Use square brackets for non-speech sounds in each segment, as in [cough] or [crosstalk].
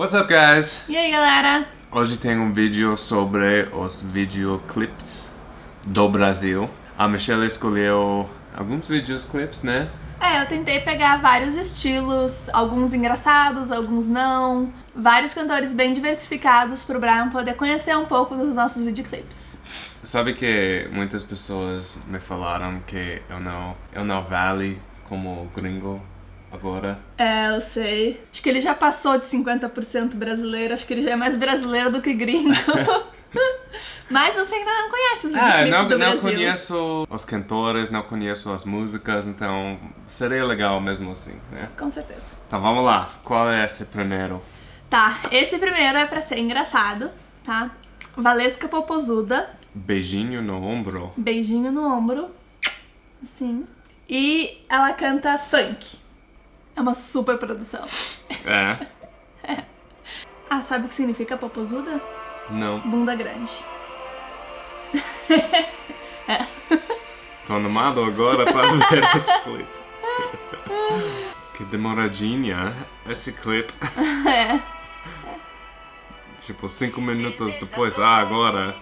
What's up, guys? E aí, galera? Hoje tem um vídeo sobre os videoclips do Brasil. A Michelle escolheu alguns videoclips, né? É, eu tentei pegar vários estilos, alguns engraçados, alguns não, vários cantores bem diversificados pro Brian poder conhecer um pouco dos nossos videoclips. Sabe que muitas pessoas me falaram que eu não, eu não vale como gringo agora? É, eu sei. Acho que ele já passou de 50% brasileiro, acho que ele já é mais brasileiro do que gringo. [laughs] Mas você ainda não conhece os Ah, videoclips não, do não Brasil. conheço os cantores, não conheço as músicas, então seria legal mesmo assim, né? Com certeza. Então vamos lá, qual é esse primeiro? Tá, esse primeiro é pra ser engraçado, tá? Valesca Popozuda, Beijinho no ombro? beijinho no ombro, assim. E ela canta funk. É uma super produção. É? [laughs] Ah, sabe o que significa popozuda? Não. Bunda grande. [laughs] Tô animado agora para [laughs] ver esse clipe. que demoradinha esse clipe. É. Tipo, cinco minutos depois, ah, agora.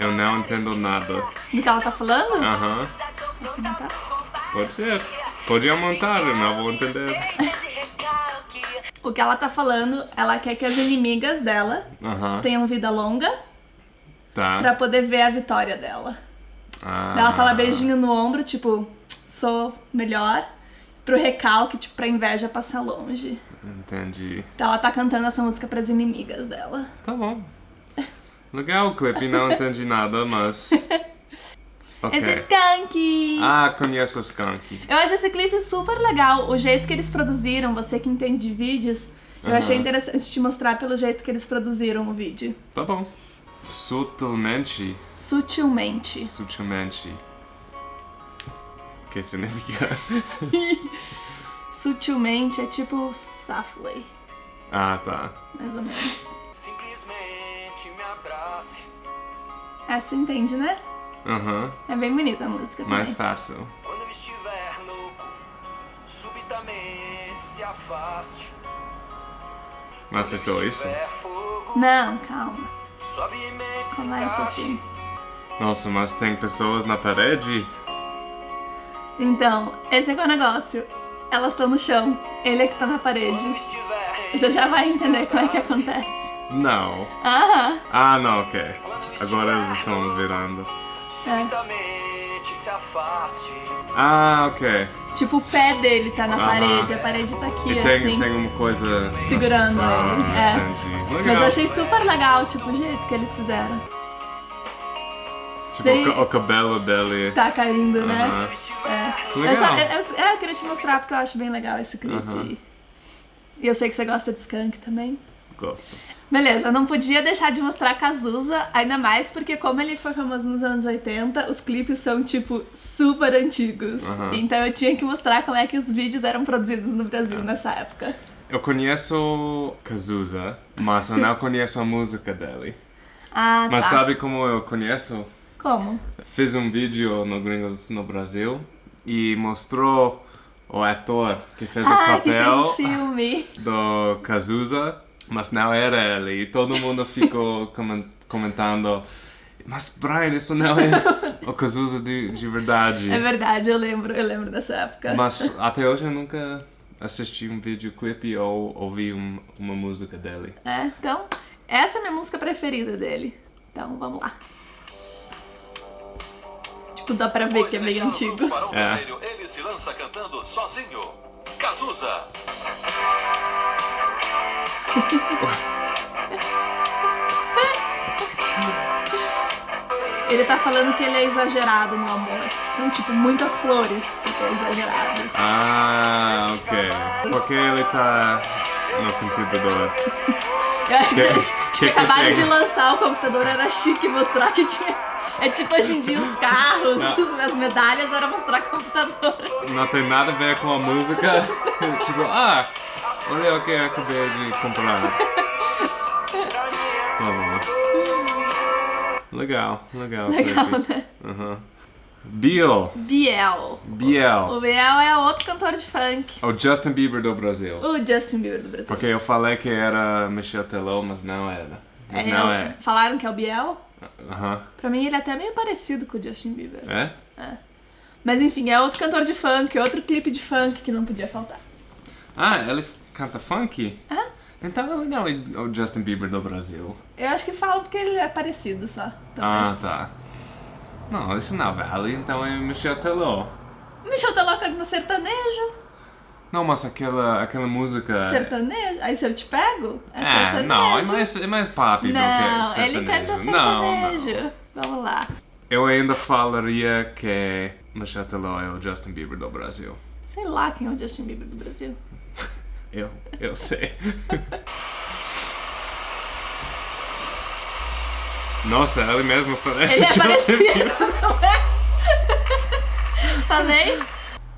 Eu não entendo nada. Do que ela tá falando? Aham, pode ser. Pode aumentar, eu não vou entender. O que ela tá falando, ela quer que as inimigas dela tenham vida longa tá. pra poder ver a vitória dela. Ah, Ela fala beijinho no ombro, tipo, sou melhor. Pro recalque, tipo, pra inveja passar longe. Entendi. Então ela tá cantando essa música pras inimigas dela. Tá bom. Legal o clipe, não [laughs] entendi nada, mas. [laughs] Ok. Esse Skunk! Ah, conheço o Skunk. Eu acho esse clipe super legal. O jeito que eles produziram, você que entende de vídeos, eu achei interessante te mostrar pelo jeito que eles produziram o vídeo. Tá bom. Sutilmente. Sutilmente. Sutilmente. que significa? [laughs] Sutilmente é tipo softly, ah, tá. mais ou menos. Essa entende, né? Aham. É bem bonita a música também. Mais fácil. Quando eu estiver louco, subitamente se afaste. Mas é só isso? Não, calma. se Começa encaixe. assim. Nossa, mas tem pessoas na parede? Então, esse é que é o negócio. Elas estão no chão, ele é que tá na Quando parede. Você já vai entender como é que acontece. Não. Aham. Ah, não, ok. Agora eles estão virando. É. subitamente se afaste. Ah, ok. Tipo, o pé dele tá na Aham. parede, a parede tá aqui, E tem, assim. tem uma coisa. Segurando ah, ele, é. Entendi. Legal. Mas eu achei super legal, tipo, o jeito que eles fizeram. Tipo, Daí- o, ca- o cabelo dele. Tá caindo, né? Aham. É. Legal. Eu, só- eu- eu- é, eu queria te mostrar porque eu acho bem legal esse clipe. Aham. E eu sei que você gosta de Skunk também. Gosto. Beleza, não podia deixar de mostrar Cazuza, ainda mais porque como ele foi famoso nos anos 80, os clipes são, tipo, super antigos. Aham. Então eu tinha que mostrar como é que os vídeos eram produzidos no Brasil nessa época. Eu conheço Cazuza, mas eu não conheço a música dele. Ah, Mas tá. sabe como eu conheço? Como? Fiz um vídeo no Gringos no Brasil e mostrou o ator que fez o Ah, que fez papel o filme. do Cazuza, mas não era ele. E todo mundo ficou [laughs] comen- comentando, mas Brian, isso não é [laughs] o Cazuza de, de verdade. É verdade, eu lembro, eu lembro dessa época. Mas até hoje eu nunca assisti um videoclipe ou ouvi um- uma música dele. É, então, essa é a minha música preferida dele. Então, vamos lá. Tipo, dá pra ver que é bem antigo. É. Se lança cantando sozinho. Cazuza. [laughs] Ele tá falando que ele é exagerado no amor. Então, tipo, muitas flores, porque é exagerado. Ah, ok. Porque ele tá no computador. [laughs] Eu acho que, Que- acho que que acabaram de lançar o computador, era chique mostrar que tinha. É tipo hoje em dia os carros, Não. as medalhas, era mostrar computador. Não tem nada a ver com a música. [laughs] tipo, ah, olha o que eu acabei de comprar. Tá bom. Legal, legal. Legal, né? Aham. Biel. Biel. Biel. O Biel é outro cantor de funk. O Justin Bieber do Brasil. O Justin Bieber do Brasil. Porque eu falei que era Michel Teló, mas não era. Mas não é. Falaram que é o Biel? Aham. Pra mim ele é até meio parecido com o Justin Bieber. É? Mas enfim, é outro cantor de funk, outro clipe de funk que não podia faltar. Ah, ele canta funk? Aham. Então ele não é o Justin Bieber do Brasil. Eu acho que falam porque ele é parecido só. Ah, tá. Não, isso não vale, então é Michel Teló. Michel Teló canta sertanejo. Não, mas aquela, aquela música... Sertanejo? Aí se eu te pego, é, É, sertanejo. não, é mais, é mais pop do que Não, sertanejo. ele canta Não, não. sertanejo. Vamos lá. Eu ainda falaria que Michel Teló é o Justin Bieber do Brasil. Sei lá quem é o Justin Bieber do Brasil. [laughs] Eu, eu sei. [laughs] Nossa, ele mesmo parece Ele é parecido, não é? Falei?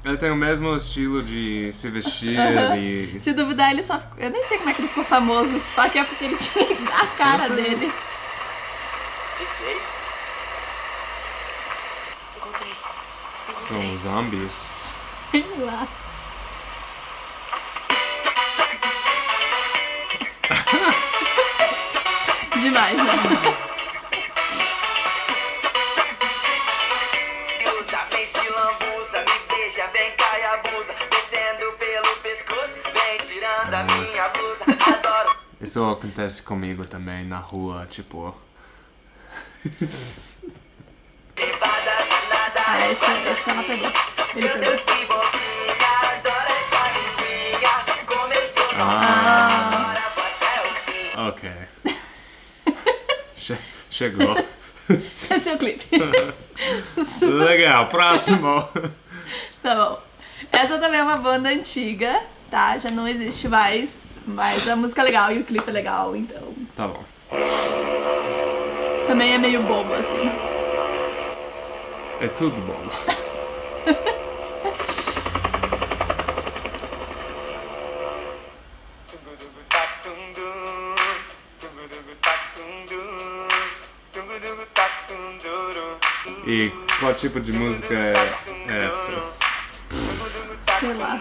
Ele tem o mesmo estilo de se vestir e... Se duvidar, ele só. Eu nem sei como é que ele ficou famoso, só que é porque ele tinha a cara sei. dele. DJ? Encontrei. São zombies. Sei lá. [laughs] Demais, né? Abusa, descendo pelo pescoço, vem tirando a minha blusa, adoro. Isso acontece comigo também na rua, tipo... Ah, esse, esse ela pegou. Ele meu pegou. Deus que bobinha, adoro essa limpinha, começou Ah, agora até o fim. ok. Che- chegou. [laughs] Esse é o clipe. [laughs] [laughs] Legal, próximo. Tá bom. Essa também é uma banda antiga, tá? Já não existe mais. Mas a música é legal e o clipe é legal, então. Tá bom. Também é meio bobo, assim. É tudo bom. E qual tipo de música é essa? Sei lá.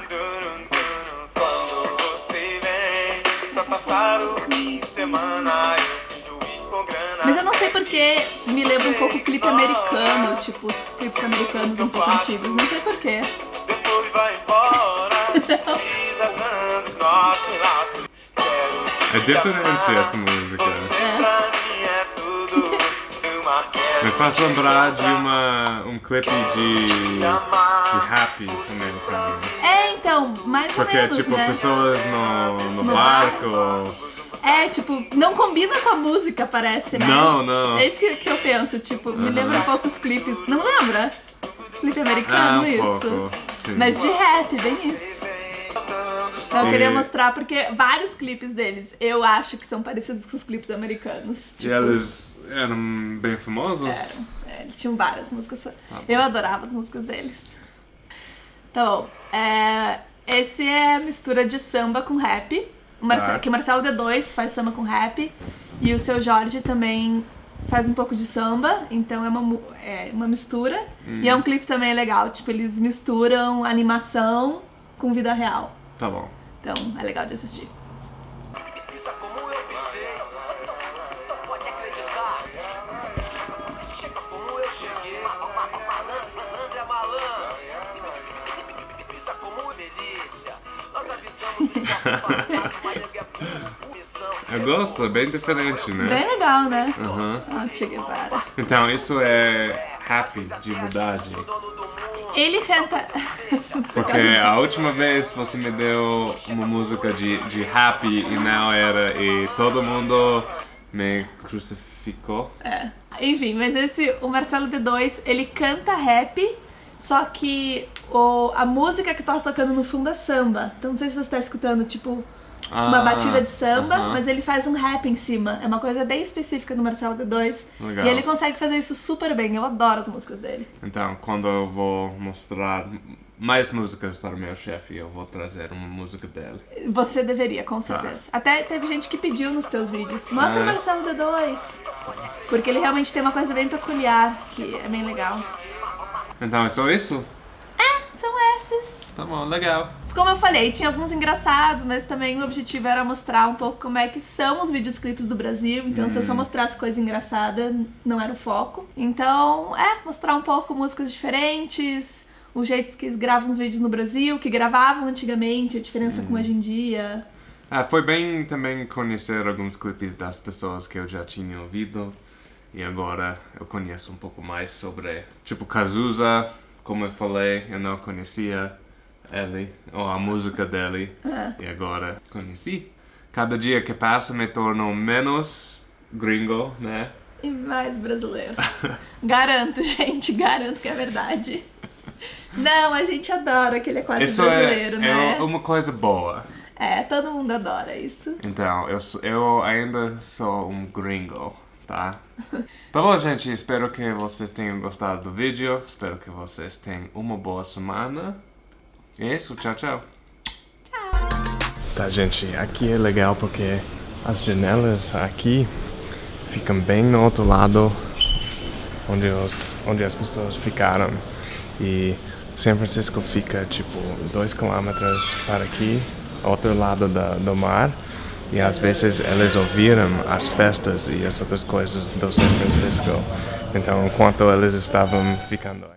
Quando você vem pra passar o fim de semana, eu finjo estou grana. Mas eu não sei porque me lembra um pouco clipe americano, tipo os clipes americanos um pouco antigos. Não sei porquê. Depois vai embora, [laughs] desatando os nossos laços. É diferente essa música. É. é [laughs] Me faz lembrar de uma, um clipe de, Happy americano. É, então, mais Porque, ou menos, tipo, né? pessoas no, no, No barco. É, tipo, não combina com a música, parece, né? Não, não. É isso que, que eu penso, tipo, me lembra um pouco os clipes. Não lembra? Clipe Ah, americano, um isso. pouco. Sim. Mas de rap, bem isso. Então, eu E- queria mostrar porque vários clipes deles eu acho que são parecidos com os clipes americanos. E eles eram bem famosos? Eram. É, eles tinham várias músicas. bom. eu adorava as músicas deles. Então, é, esse é a mistura de samba com rap. O Marce- Tá. Que o Marcelo D2 faz samba com rap. E o seu Jorge também faz um pouco de samba. Então é uma, é uma mistura. E é um clipe também legal. Tipo, eles misturam animação com vida real. Tá bom. Então é legal de assistir. Eu gosto, é bem diferente, né? Bem legal, né? Ah, Che Guevara. Então, isso é happy, de verdade. Ele canta. Porque [laughs] a última vez você me deu uma música de, de happy e não era, e todo mundo me crucificou. É. Enfim, mas esse, o Marcelo D2, ele canta rap, só que o, a música que tá tocando no fundo é samba. Então não sei se você tá escutando, tipo, uma Ah, batida de samba, aham. mas ele faz um rap em cima. É uma coisa bem específica do Marcelo D2. Legal. E ele consegue fazer isso super bem. Eu adoro as músicas dele. Então, quando eu vou mostrar mais músicas para o meu chefe, eu vou trazer uma música dele. Você deveria, com certeza. Até teve gente que pediu nos teus vídeos. Mostra É. o Marcelo D2. Porque ele realmente tem uma coisa bem peculiar, que é bem legal. Então é só isso? Esses. Tá bom, legal. Como eu falei, tinha alguns engraçados, mas também o objetivo era mostrar um pouco como é que são os videoclipes do Brasil. Então, se eu só mostrasse coisa engraçada, não era o foco. Então, é, mostrar um pouco músicas diferentes, os jeitos que eles gravam os vídeos no Brasil, que gravavam antigamente, a diferença com hoje em dia. Ah, foi bem também conhecer alguns clipes das pessoas que eu já tinha ouvido. E agora eu conheço um pouco mais sobre, tipo, Cazuza, como eu falei, eu não conhecia ele, ou a música dele, e agora conheci. Cada dia que passa me torno menos gringo, né? E mais brasileiro. [laughs] garanto, gente, garanto que é verdade. Não, a gente adora que ele é quase Isso brasileiro, é, né? é uma coisa boa. É, todo mundo adora isso. Então, eu, eu ainda sou um gringo, tá? Tá bom, gente, espero que vocês tenham gostado do vídeo. Espero que vocês tenham uma boa semana. É isso, tchau, tchau. Tá, gente, aqui é legal porque as janelas aqui ficam bem no outro lado onde, os, onde as pessoas ficaram. E São Francisco fica tipo dois quilômetros para aqui, outro lado da, do mar. E às vezes eles ouviram as festas e as outras coisas do São Francisco. Então, enquanto eles estavam ficando aqui.